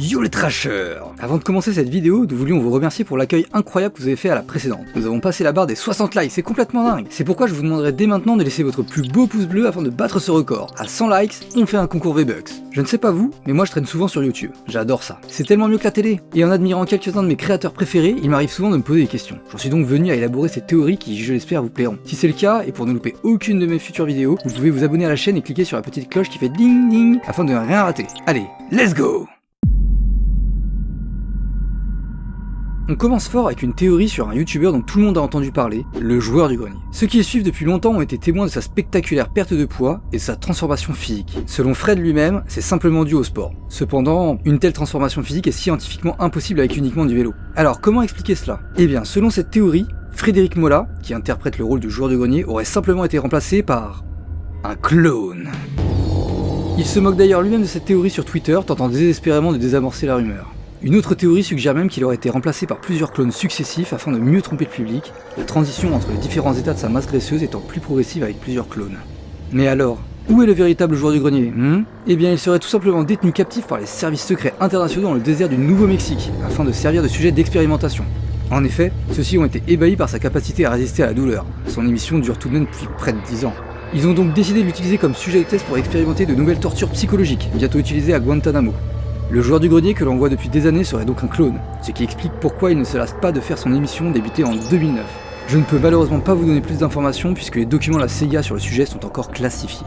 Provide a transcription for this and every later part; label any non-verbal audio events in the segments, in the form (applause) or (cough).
Yo les trashers Avant de commencer cette vidéo, nous voulions vous remercier pour l'accueil incroyable que vous avez fait à la précédente. Nous avons passé la barre des 60 likes, c'est complètement dingue C'est pourquoi je vous demanderai dès maintenant de laisser votre plus beau pouce bleu afin de battre ce record. À 100 likes, on fait un concours V-Bucks. Je ne sais pas vous, mais moi je traîne souvent sur YouTube. J'adore ça. C'est tellement mieux que la télé. Et en admirant quelques-uns de mes créateurs préférés, il m'arrive souvent de me poser des questions. J'en suis donc venu à élaborer ces théories qui, je l'espère, vous plairont. Si c'est le cas, et pour ne louper aucune de mes futures vidéos, vous pouvez vous abonner à la chaîne et cliquer sur la petite cloche qui fait ding ding afin de ne rien rater. Allez, let's go On commence fort avec une théorie sur un youtubeur dont tout le monde a entendu parler, le joueur du grenier. Ceux qui le suivent depuis longtemps ont été témoins de sa spectaculaire perte de poids et de sa transformation physique. Selon Fred lui-même, c'est simplement dû au sport. Cependant, une telle transformation physique est scientifiquement impossible avec uniquement du vélo. Alors comment expliquer cela? Eh bien, selon cette théorie, Frédéric Mola, qui interprète le rôle du joueur du grenier, aurait simplement été remplacé par un clone. Il se moque d'ailleurs lui-même de cette théorie sur Twitter, tentant désespérément de désamorcer la rumeur. Une autre théorie suggère même qu'il aurait été remplacé par plusieurs clones successifs afin de mieux tromper le public, la transition entre les différents états de sa masse graisseuse étant plus progressive avec plusieurs clones. Mais alors, où est le véritable joueur du grenier hmm? Eh bien il serait tout simplement détenu captif par les services secrets internationaux dans le désert du Nouveau-Mexique, afin de servir de sujet d'expérimentation. En effet, ceux-ci ont été ébahis par sa capacité à résister à la douleur. Son émission dure tout de même depuis près de 10 ans. Ils ont donc décidé de l'utiliser comme sujet de test pour expérimenter de nouvelles tortures psychologiques, bientôt utilisées à Guantanamo. Le joueur du grenier que l'on voit depuis des années serait donc un clone, ce qui explique pourquoi il ne se lasse pas de faire son émission débutée en 2009. Je ne peux malheureusement pas vous donner plus d'informations puisque les documents de la CIA sur le sujet sont encore classifiés.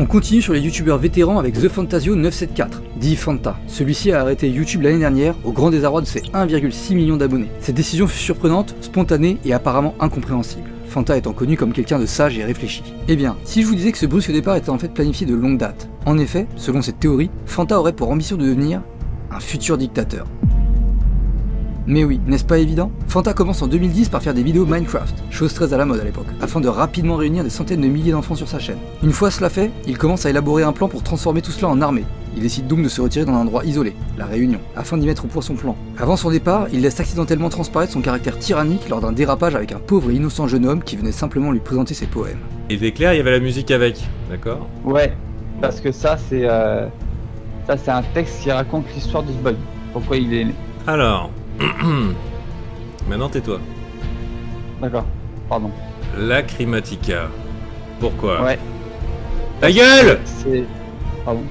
On continue sur les youtubeurs vétérans avec The Fantasio 974, dit Fanta. Celui-ci a arrêté YouTube l'année dernière au grand désarroi de ses 1,6 millions d'abonnés. Cette décision fut surprenante, spontanée et apparemment incompréhensible. Fanta étant connu comme quelqu'un de sage et réfléchi. Eh bien, si je vous disais que ce brusque départ était en fait planifié de longue date, en effet, selon cette théorie, Fanta aurait pour ambition de devenir un futur dictateur. Mais oui, n'est-ce pas évident? Fanta commence en 2010 par faire des vidéos Minecraft, chose très à la mode à l'époque, afin de rapidement réunir des centaines de milliers d'enfants sur sa chaîne. Une fois cela fait, il commence à élaborer un plan pour transformer tout cela en armée, il décide donc de se retirer dans un endroit isolé, la Réunion, afin d'y mettre au point son plan. Avant son départ, il laisse accidentellement transparaître son caractère tyrannique lors d'un dérapage avec un pauvre et innocent jeune homme qui venait simplement lui présenter ses poèmes. Et était clair, il y avait la musique avec, d'accord? Ouais, parce que ça c'est euh, ça c'est un texte qui raconte l'histoire de ce bug, pourquoi il est né. Alors, (clears throat) maintenant tais-toi. D'accord, pardon. Lacrimatica. Pourquoi? Ouais. Ta gueule C'est... Pardon.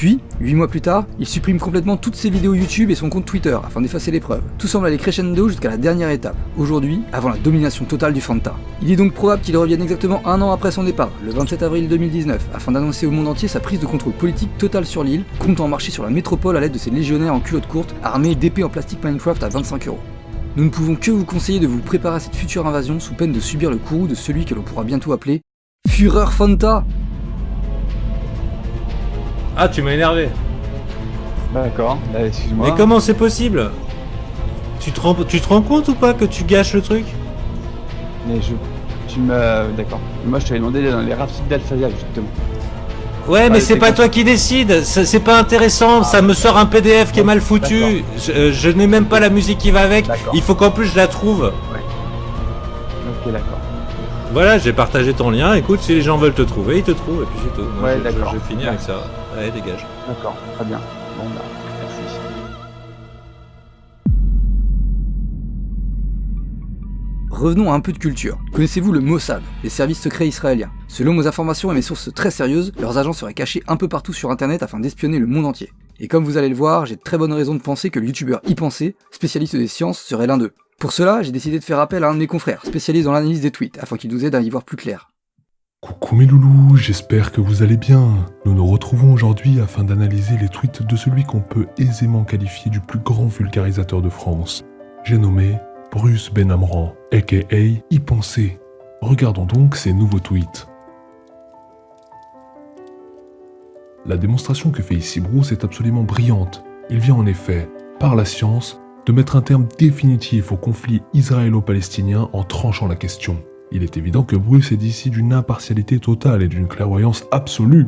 Puis, 8 mois plus tard, il supprime complètement toutes ses vidéos YouTube et son compte Twitter afin d'effacer les preuves. Tout semble aller crescendo jusqu'à la dernière étape, aujourd'hui, avant la domination totale du Fanta. Il est donc probable qu'il revienne exactement un an après son départ, le 27 avril 2019, afin d'annoncer au monde entier sa prise de contrôle politique totale sur l'île, comptant marcher sur la métropole à l'aide de ses légionnaires en culotte courte, armés d'épées en plastique Minecraft à 25 euros. Nous ne pouvons que vous conseiller de vous préparer à cette future invasion sous peine de subir le courroux de celui que l'on pourra bientôt appeler Führer Fanta Ah, tu m'as énervé. D'accord, bah, excuse-moi. Mais comment c'est possible? Tu te, rends, tu te rends compte ou pas que tu gâches le truc? Mais je... Tu me... D'accord. Moi je t'avais demandé dans les rapides d'Alphavia justement. Ouais, mais Ouais, c'est pas toi qui décide, c'est pas intéressant, ça me sort un PDF qui est mal foutu, je, euh, je n'ai même pas la musique qui va avec, il faut qu'en plus je la trouve. Ok, d'accord. Voilà, j'ai partagé ton lien, écoute, si les gens veulent te trouver, ils te trouvent, et puis c'est tout. Moi, Ouais, d'accord. je finis avec ça. Allez, dégage. D'accord, très bien. Bon bah, merci. Revenons à un peu de culture. Connaissez-vous le Mossad, les services secrets israéliens? Selon mes informations et mes sources très sérieuses, leurs agents seraient cachés un peu partout sur internet afin d'espionner le monde entier. Et comme vous allez le voir, j'ai de très bonnes raisons de penser que le youtubeur y penser, spécialiste des sciences, serait l'un d'eux. Pour cela, j'ai décidé de faire appel à un de mes confrères, spécialiste dans l'analyse des tweets, afin qu'il nous aide à y voir plus clair. Coucou mes loulous, j'espère que vous allez bien. Nous nous retrouvons aujourd'hui afin d'analyser les tweets de celui qu'on peut aisément qualifier du plus grand vulgarisateur de France. J'ai nommé Bruce Benamran, aka Y penser. Regardons donc ses nouveaux tweets. La démonstration que fait ici Bruce est absolument brillante. Il vient en effet, par la science, de mettre un terme définitif au conflit israélo-palestinien en tranchant la question. Il est évident que Bruce est d'ici d'une impartialité totale et d'une clairvoyance absolue.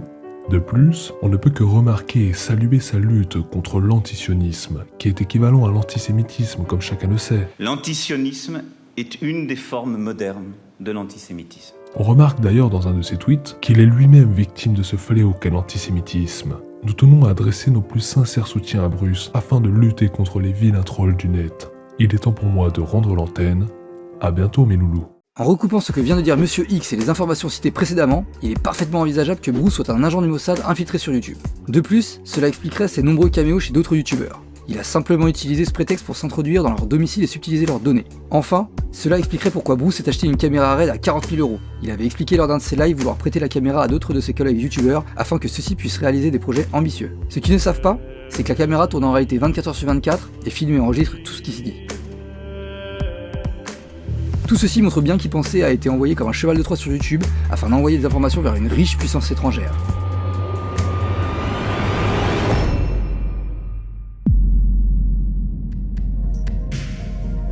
De plus, on ne peut que remarquer et saluer sa lutte contre l'antisionisme, qui est équivalent à l'antisémitisme comme chacun le sait. L'antisionisme est une des formes modernes de l'antisémitisme. On remarque d'ailleurs dans un de ses tweets qu'il est lui-même victime de ce fléau qu'est l'antisémitisme. Nous tenons à adresser nos plus sincères soutiens à Bruce afin de lutter contre les vilains trolls du net. Il est temps pour moi de rendre l'antenne. À bientôt mes loulous. En recoupant ce que vient de dire Monsieur X et les informations citées précédemment, il est parfaitement envisageable que Bruce soit un agent du Mossad infiltré sur YouTube. De plus, cela expliquerait ses nombreux caméos chez d'autres youtubeurs. Il a simplement utilisé ce prétexte pour s'introduire dans leur domicile et subtiliser leurs données. Enfin, cela expliquerait pourquoi Bruce s'est acheté une caméra RAID à 40 000 euros. Il avait expliqué lors d'un de ses lives vouloir prêter la caméra à d'autres de ses collègues youtubeurs afin que ceux-ci puissent réaliser des projets ambitieux. Ce qu'ils ne savent pas, c'est que la caméra tourne en réalité 24h sur 24 et filme et enregistre tout ce qui s'y dit. Tout ceci montre bien pensait a été envoyé comme un cheval de Troie sur YouTube afin d'envoyer des informations vers une riche puissance étrangère.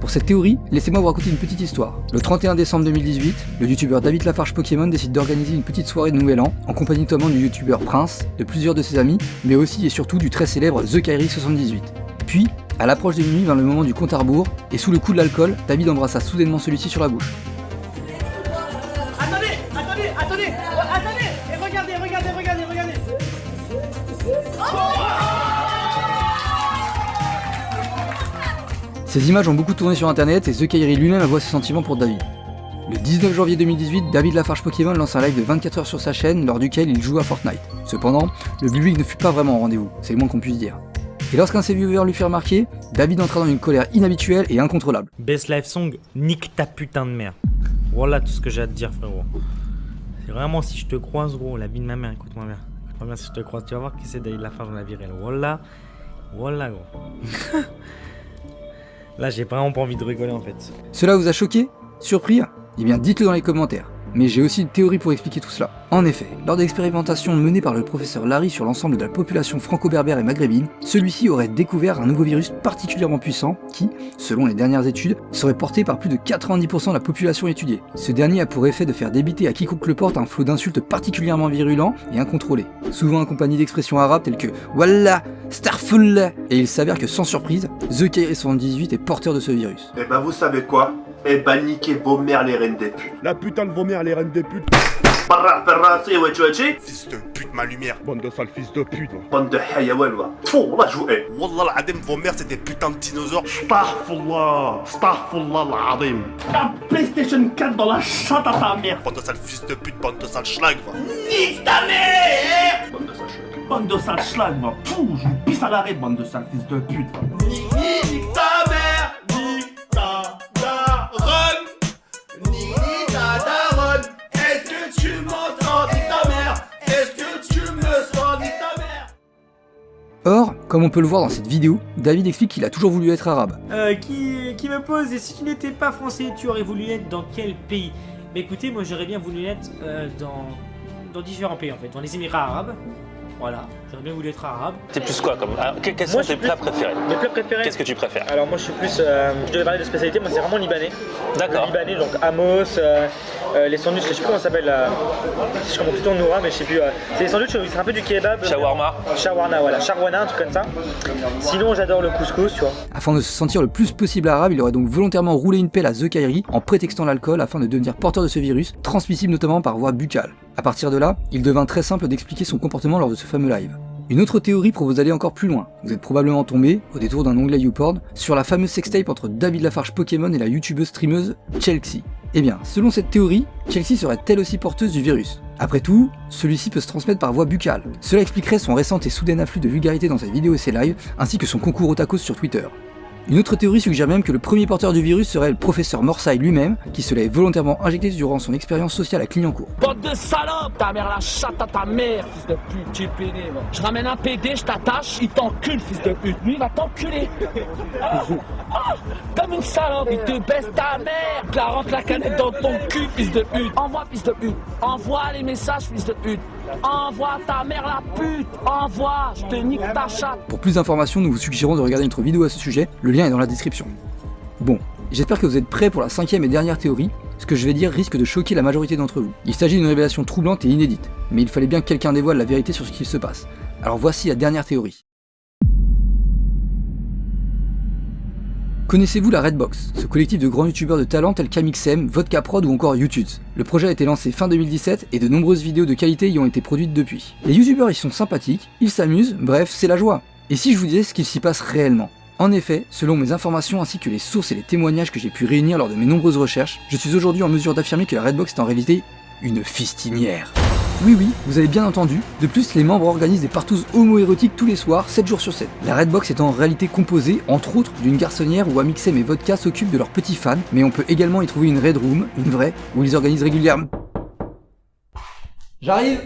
Pour cette théorie, laissez-moi vous raconter une petite histoire. Le 31 décembre 2018, le youtubeur David Lafarge Pokémon décide d'organiser une petite soirée de Nouvel An en compagnie notamment du youtubeur Prince, de plusieurs de ses amis, mais aussi et surtout du très célèbre The Kairi78. Puis, à l'approche de minuit vint le moment du compte à rebours, et sous le coup de l'alcool, David embrassa soudainement celui-ci sur la bouche. Attendez, attendez, attendez, oh, attendez, et regardez, regardez, regardez, regardez. Ces images ont beaucoup tourné sur internet et The Kairi lui-même avoue ses sentiments pour David. Le 19 janvier 2018, David Lafarge Pokémon lance un live de 24 heures sur sa chaîne lors duquel il joue à Fortnite. Cependant, le public ne fut pas vraiment au rendez-vous, c'est le moins qu'on puisse dire. Et lorsqu'un de ses viewers lui fit remarquer, David entra dans une colère inhabituelle et incontrôlable. Best Life Song, nique ta putain de mère. Voilà tout ce que j'ai à te dire, frérot. C'est vraiment si je te croise, gros, la vie de ma mère, écoute-moi bien. Écoute-moi bien si je te croise, tu vas voir qui c'est David Lafarge dans la vie réelle. Voilà, voilà, gros. (laughs) Là, j'ai vraiment pas envie de rigoler en fait. Cela vous a choqué? Surpris? Eh bien dites-le dans les commentaires. Mais j'ai aussi une théorie pour expliquer tout cela. En effet, lors d'expérimentations menées par le professeur Larry sur l'ensemble de la population franco-berbère et maghrébine, celui-ci aurait découvert un nouveau virus particulièrement puissant qui, selon les dernières études, serait porté par plus de 90% de la population étudiée. Ce dernier a pour effet de faire débiter à quiconque le porte un flot d'insultes particulièrement virulents et incontrôlés, souvent accompagnés d'expressions arabes telles que Wallah, Starfullah, et il s'avère que sans surprise, The Kairi78 est porteur de ce virus. Eh ben vous savez quoi? Eh ben niquez vos mères les reines des putes. La putain de vos mères, les reines des putes. Barra perra c'est ouais tu Fils de pute, ma lumière. Bande de sales fils de pute. Bande de hayawan va. Tfou, là jouer. Wallah l'adem, vos mères, c'est des putains de dinosaures. Astaghfirullah, astaghfirullah l'azim. La PlayStation 4 dans la chatte à ta mère. Bande de sales fils de pute, bande de sales schlag, va. Nique ta mère Bande de sales schlag. Bande de sales schlag, moi. Pouh, je vous pisse à l'arrêt, bande de sales fils de pute. Nique ta comme on peut le voir dans cette vidéo, David explique qu'il a toujours voulu être arabe. Euh, qui, qui me pose, et si tu n'étais pas français, tu aurais voulu être dans quel pays? Mais écoutez, moi j'aurais bien voulu être euh, dans, dans différents pays en fait, dans les Émirats Arabes. Voilà, j'aurais bien voulu être arabe. T'es plus quoi comme ah, que- Quels sont tes plats préférés Mes plats préférés Qu'est-ce que tu préfères Alors moi je suis plus, euh, je devais parler de spécialité, moi c'est vraiment libanais. D'accord. Libanais, donc Amos, euh, euh, les sandwichs, je sais plus comment ça s'appelle, euh, je comprends plutôt Noura, mais je sais plus. euh, c'est les sandwichs, c'est un peu du kebab. Shawarma Shawarna, voilà, Shawarna, un truc comme ça. Sinon j'adore le couscous, tu vois. Afin de se sentir le plus possible arabe, il aurait donc volontairement roulé une pelle à The Kairi en prétextant l'alcool afin de devenir porteur de ce virus, transmissible notamment par voie buccale. A partir de là, il devint très simple d'expliquer son comportement lors de ce fameux live. Une autre théorie propose d'aller encore plus loin. Vous êtes probablement tombé, au détour d'un onglet YouPorn, sur la fameuse sextape entre David Lafarge Pokémon et la youtubeuse streameuse Chelsea. Eh bien, selon cette théorie, Chelsea serait elle aussi porteuse du virus. Après tout, celui-ci peut se transmettre par voie buccale. Cela expliquerait son récent et soudain afflux de vulgarité dans ses vidéos et ses lives, ainsi que son concours au tacos sur Twitter. Une autre théorie suggère même que le premier porteur du virus serait le professeur Morsay lui-même, qui se l'est volontairement injecté durant son expérience sociale à Clignancourt. Bande de salopes Ta mère la chatte à ta mère, fils de pute, tu es pédé, va. Je ramène un PD, je t'attache, il t'encule, fils de pute. Lui, il va t'enculer. Ah, ah, comme une salope, il te baisse ta mère. Tu la rentre la canette dans ton cul, fils de pute. Envoie, fils de pute. Envoie les messages, fils de pute. Envoie ta mère la pute. Envoie, je te nique ta chatte. Pour plus d'informations, nous vous suggérons de regarder notre vidéo à ce sujet, le lien est dans la description. Bon, j'espère que vous êtes prêts pour la cinquième et dernière théorie, Ce que je vais dire risque de choquer la majorité d'entre vous. Il s'agit d'une révélation troublante et inédite, mais il fallait bien que quelqu'un dévoile la vérité sur ce qui se passe. Alors voici la dernière théorie. Connaissez-vous la Redbox, ce collectif de grands youtubeurs de talent tels qu'Amixem, Vodka Prod ou encore YouTube? Le projet a été lancé fin 2017 et de nombreuses vidéos de qualité y ont été produites depuis. Les youtubeurs y sont sympathiques, ils s'amusent, bref, c'est la joie. Et si je vous disais ce qu'il s'y passe réellement? En effet, selon mes informations ainsi que les sources et les témoignages que j'ai pu réunir lors de mes nombreuses recherches, je suis aujourd'hui en mesure d'affirmer que la Redbox est en réalité une fistinière. Oui oui, vous avez bien entendu. De plus, les membres organisent des partous homo-érotiques tous les soirs, 7 jours sur 7. La Redbox est en réalité composée, entre autres, d'une garçonnière où Amixem et Vodka s'occupent de leurs petits fans, mais on peut également y trouver une Red Room, une vraie, où ils organisent régulièrement... J'arrive